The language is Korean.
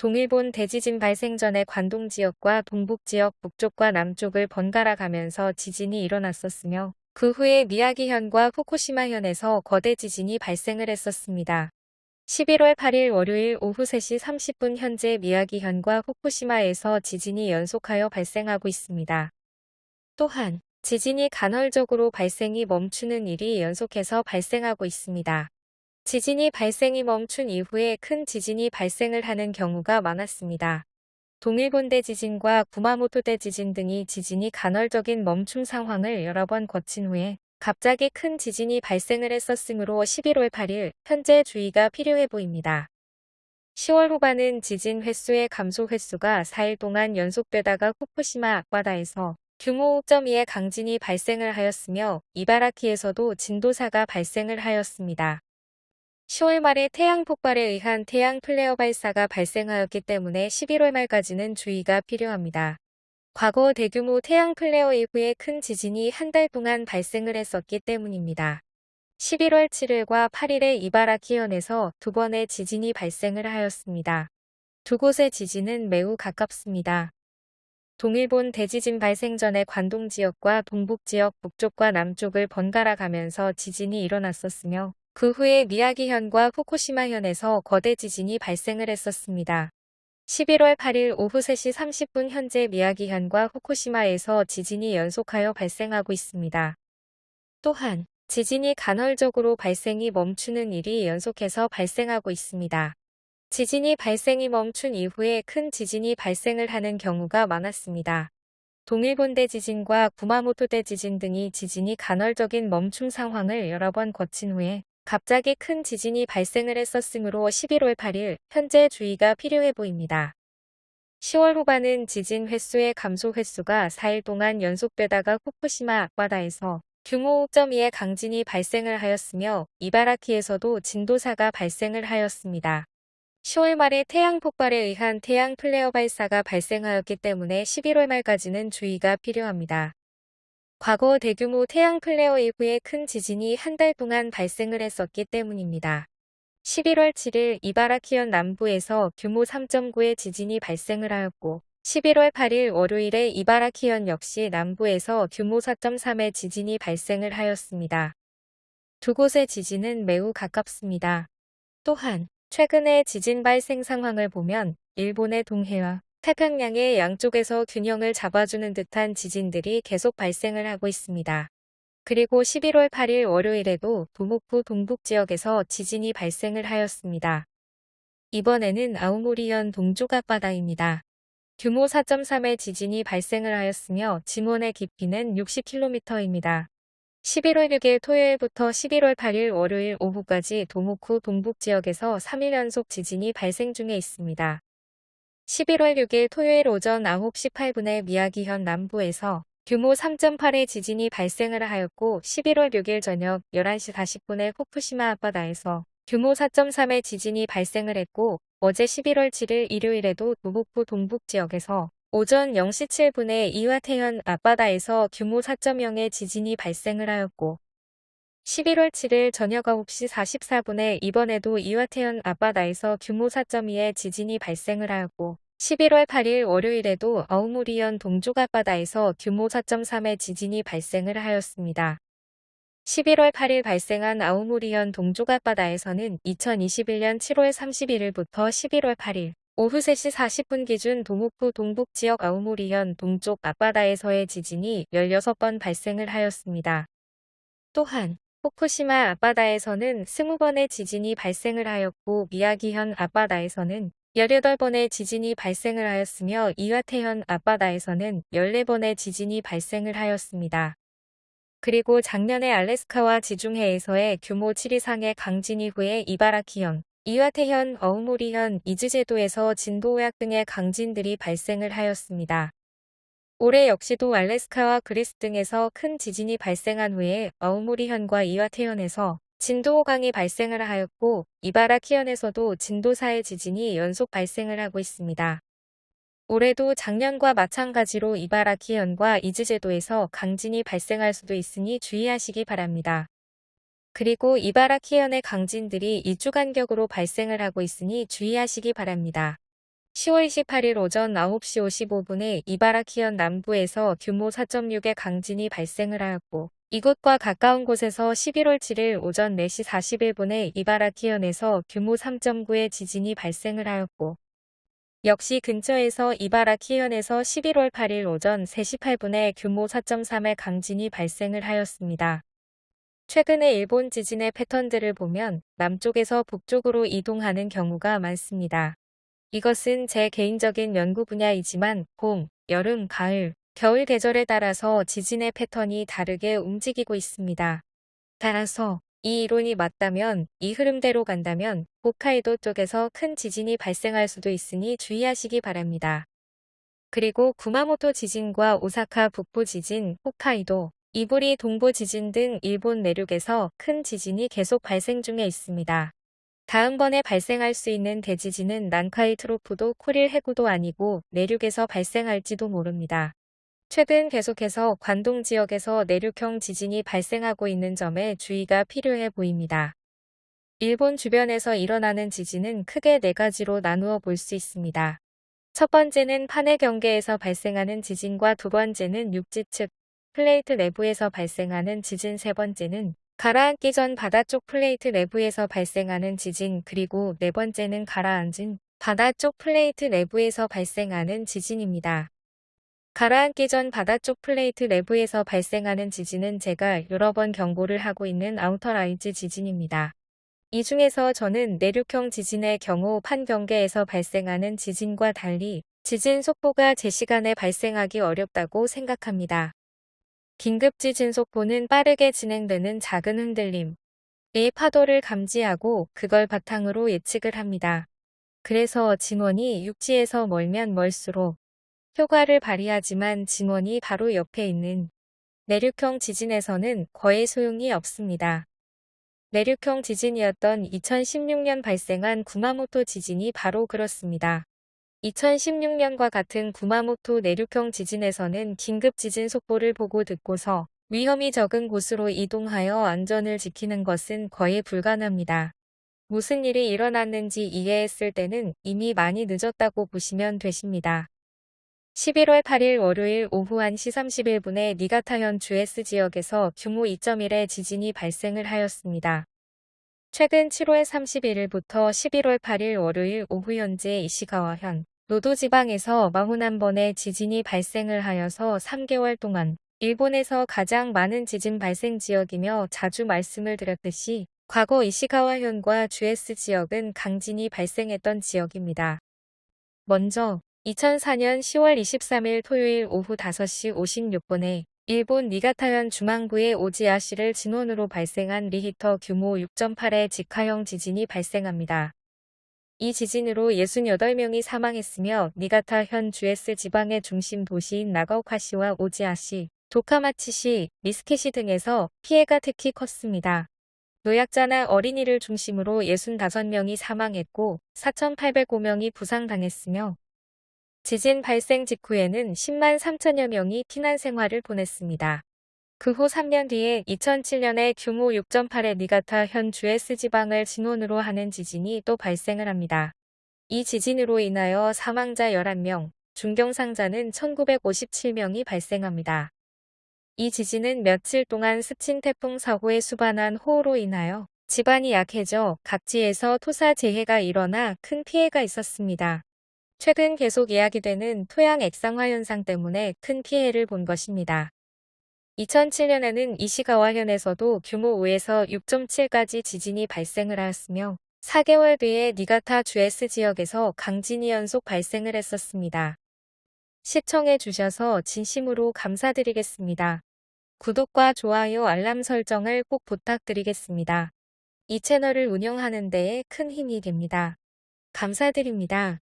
동일본 대지진 발생 전에 관동 지역과 동북 지역 북쪽과 남쪽을 번갈아 가면서 지진이 일어났었으며 그 후에 미야기현과 후쿠시마현에서 거대 지진이 발생을 했었습니다. 11월 8일 월요일 오후 3시 30분 현재 미야기현과 후쿠시마에서 지진이 연속하여 발생하고 있습니다. 또한 지진이 간헐적으로 발생이 멈추는 일이 연속해서 발생하고 있습니다. 지진이 발생이 멈춘 이후에 큰 지진이 발생을 하는 경우가 많았습니다. 동일본대 지진과 구마모토대 지진 등이 지진이 간헐적인 멈춤 상황을 여러 번 거친 후에 갑자기 큰 지진이 발생을 했었으므로 11월 8일 현재 주의가 필요해 보입니다. 10월 후반은 지진 횟수의 감소 횟수가 4일 동안 연속되다가 후쿠시마 앞바다에서 규모 5.2의 강진이 발생을 하였으며 이바라키에서도 진도 4가 발생을 하였습니다. 10월 말에 태양 폭발에 의한 태양 플레어 발사가 발생하였기 때문에 11월 말까지는 주의가 필요합니다. 과거 대규모 태양 플레어 이후에 큰 지진이 한 달 동안 발생을 했었기 때문입니다. 11월 7일과 8일에 이바라키현에서 두 번의 지진이 발생을 하였습니다. 두 곳의 지진은 매우 가깝습니다. 동일본 대지진 발생 전에 관동 지역과 동북 지역 북쪽과 남쪽을 번갈아 가면서 지진이 일어났었으며 그 후에 미야기현과 후쿠시마현에서 거대 지진이 발생을 했었습니다. 11월 8일 오후 3시 30분 현재 미야기현과 후쿠시마에서 지진이 연속하여 발생하고 있습니다. 또한 지진이 간헐적으로 발생이 멈추는 일이 연속해서 발생하고 있습니다. 지진이 발생이 멈춘 이후에 큰 지진이 발생을 하는 경우가 많았습니다. 동일본대 지진과 구마모토대 지진 등이 지진이 간헐적인 멈춤 상황을 여러 번 거친 후에 갑자기 큰 지진이 발생을 했었으므로 11월 8일 현재 주의가 필요해 보입니다. 10월 후반은 지진 횟수의 감소 횟수가 4일 동안 연속되다가 후쿠시마 앞바다에서 규모 5.2의 강진이 발생을 하였으며 이바라키에서도 진도 4가 발생을 하였습니다. 10월 말에 태양 폭발에 의한 태양 플레어 발사가 발생하였기 때문에 11월 말까지는 주의가 필요합니다. 과거 대규모 태양 플레어 이후에 큰 지진이 한 달 동안 발생을 했었기 때문입니다. 11월 7일 이바라키현 남부에서 규모 3.9의 지진이 발생을 하였고 11월 8일 월요일에 이바라키현 역시 남부에서 규모 4.3의 지진이 발생을 하였습니다. 두 곳의 지진은 매우 가깝습니다. 또한 최근의 지진 발생 상황을 보면 일본의 동해와 태평양의 양쪽에서 균형을 잡아주는 듯한 지진들이 계속 발생을 하고 있습니다. 그리고 11월 8일 월요일에도 도목부 동북 지역에서 지진이 발생을 하였습니다. 이번에는 아우모리현 동쪽 앞바다입니다. 규모 4.3의 지진이 발생을 하였으며 진원의 깊이는 60km입니다. 11월 6일 토요일부터 11월 8일 월요일 오후까지 도모쿠 동북 지역에서 3일 연속 지진이 발생 중에 있습니다. 11월 6일 토요일 오전 9시 8분에 미야기현 남부에서 규모 3.8의 지진이 발생을 하였고 11월 6일 저녁 11시 40분에 후쿠시마 앞바다에서 규모 4.3의 지진이 발생을 했고 어제 11월 7일 일요일에도 도북부 동북 지역에서 오전 0시 7분에 이와태현 앞바다에서 규모 4.0의 지진이 발생을 하였고 11월 7일 저녁 9시 44분에 이번에도 이와태현 앞바다에서 규모 4.2의 지진이 발생을 하였고 11월 8일 월요일에도 아우모리현 동쪽 앞바다에서 규모 4.3의 지진이 발생을 하였습니다. 11월 8일 발생한 아우모리현 동쪽 앞바다에서는 2021년 7월 31일부터 11월 8일 오후 3시 40분 기준 도목부 동북 지역 아우모리현 동쪽 앞바다에서의 지진이 16번 발생을 하였습니다. 또한 후쿠시마 앞바다에서는 20번의 지진이 발생을 하였고 미야기현 앞바다에서는 18번의 지진이 발생을 하였으며 이와태현 앞바다에서는 14번의 지진이 발생을 하였습니다. 그리고 작년에 알래스카와 지중해에서의 규모 7 이상의 강진 이후에 이바라키현, 이와태현, 어우모리현, 이즈제도에서 진도 5약 등의 강진들이 발생을 하였습니다. 올해 역시도 알래스카와 그리스 등에서 큰 지진이 발생한 후에 어우모리현과 이와태현에서 진도 5강이 발생을 하였고 이바라키현에서도 진도 4의 지진이 연속 발생을 하고 있습니다. 올해도 작년과 마찬가지로 이바라키현과 이즈제도에서 강진이 발생할 수도 있으니 주의하시기 바랍니다. 그리고 이바라키현의 강진들이 2주 간격으로 발생을 하고 있으니 주의하시기 바랍니다. 10월 28일 오전 9시 55분에 이바라키현 남부에서 규모 4.6의 강진이 발생을 하였고 이곳과 가까운 곳에서 11월 7일 오전 4시 41분에 이바라키현에서 규모 3.9의 지진이 발생을 하였고 역시 근처에서 이바라키현에서 11월 8일 오전 3시 8분에 규모 4.3의 강진이 발생을 하였습니다. 최근에 일본 지진의 패턴들을 보면 남쪽에서 북쪽으로 이동하는 경우가 많습니다. 이것은 제 개인적인 연구 분야이지만 봄, 여름, 가을, 겨울 계절에 따라서 지진의 패턴이 다르게 움직이고 있습니다. 따라서 이 이론이 맞다면 이 흐름대로 간다면 홋카이도 쪽에서 큰 지진이 발생할 수도 있으니 주의하시기 바랍니다. 그리고 구마모토 지진과 오사카 북부 지진, 홋카이도, 이보리 동부 지진 등 일본 내륙에서 큰 지진이 계속 발생 중에 있습니다. 다음번에 발생할 수 있는 대지진은 난카이 trough도 쿠릴 해구도 아니고 내륙에서 발생할지도 모릅니다. 최근 계속해서 관동 지역에서 내륙형 지진이 발생하고 있는 점에 주의가 필요해 보입니다. 일본 주변에서 일어나는 지진은 크게 네 가지로 나누어 볼 수 있습니다. 첫 번째는 판의 경계에서 발생하는 지진과 두 번째는 육지 측 플레이트 내부에서 발생하는 지진 세 번째는 가라앉기 전 바다 쪽 플레이트 내부에서 발생하는 지진 그리고 네 번째는 가라앉은 바다 쪽 플레이트 내부에서 발생하는 지진입니다. 가라앉기 전 바다 쪽 플레이트 내부에서 발생하는 지진은 제가 여러 번 경고를 하고 있는 outer rise 지진입니다. 이 중에서 저는 내륙형 지진의 경우 판경계에서 발생하는 지진과 달리 지진 속보가 제 시간에 발생하기 어렵다고 생각합니다. 긴급지진 속보는 빠르게 진행되는 작은 흔들림, 의 파도를 감지하고 그걸 바탕으로 예측을 합니다. 그래서 진원이 육지에서 멀면 멀수록 효과를 발휘하지만 진원이 바로 옆에 있는 내륙형 지진에서는 거의 소용이 없습니다. 내륙형 지진이었던 2016년 발생한 구마모토 지진이 바로 그렇습니다. 2016년과 같은 구마모토 내륙형 지진에서는 긴급 지진 속보를 보고 듣고서 위험이 적은 곳으로 이동하여 안전을 지키는 것은 거의 불가능합니다. 무슨 일이 일어났는지 이해했을 때는 이미 많이 늦었다고 보시면 되십니다. 11월 8일 월요일 오후 1시 31분에 니가타현 주에스 지역에서 규모 2.1의 지진이 발생을 하였습니다. 최근 7월 31일부터 11월 8일 월요일 오후 현재 이시가와현 노도 지방에서 41번의 지진이 발생을 하여서 3개월 동안 일본에서 가장 많은 지진 발생 지역이며 자주 말씀을 드렸듯이 과거 이시가와현과 주에스 지역은 강진이 발생했던 지역입니다. 먼저 2004년 10월 23일 토요일 오후 5시 56분에 일본 니가타현 중앙부의 오지야시를 진원으로 발생한 리히터 규모 6.8의 직하형 지진이 발생합니다. 이 지진으로 68명이 사망했으며 니가타 현 주에쓰 지방의 중심 도시인 나가오카시와 오지야시, 도카마치시, 미쓰케시 등에서 피해가 특히 컸습니다. 노약자나 어린이를 중심으로 65명이 사망했고 4,805명이 부상당했으며 지진 발생 직후에는 10만 3천여 명이 피난 생활을 보냈습니다. 그 후 3년 뒤에 2007년에 규모 6.8의 니가타 현 주에스 지방을 진원으로 하는 지진이 또 발생을 합니다. 이 지진으로 인하여 사망자 11명, 중경상자는 1957명이 발생합니다. 이 지진은 며칠 동안 스친 태풍 사고에 수반한 호우로 인하여 집안이 약해져 각지에서 토사 재해가 일어나 큰 피해가 있었습니다. 최근 계속 이야기되는 토양 액상화 현상 때문에 큰 피해를 본 것입니다. 2007년에는 이시가와현에서도 규모 5에서 6.7까지 지진이 발생을 하였으며 4개월 뒤에 니가타 주에스 지역에서 강진이 연속 발생을 했었습니다. 시청해 주셔서 진심으로 감사드리겠습니다. 구독과 좋아요 알람 설정을 꼭 부탁드리겠습니다. 이 채널을 운영하는 데에 큰 힘이 됩니다. 감사드립니다.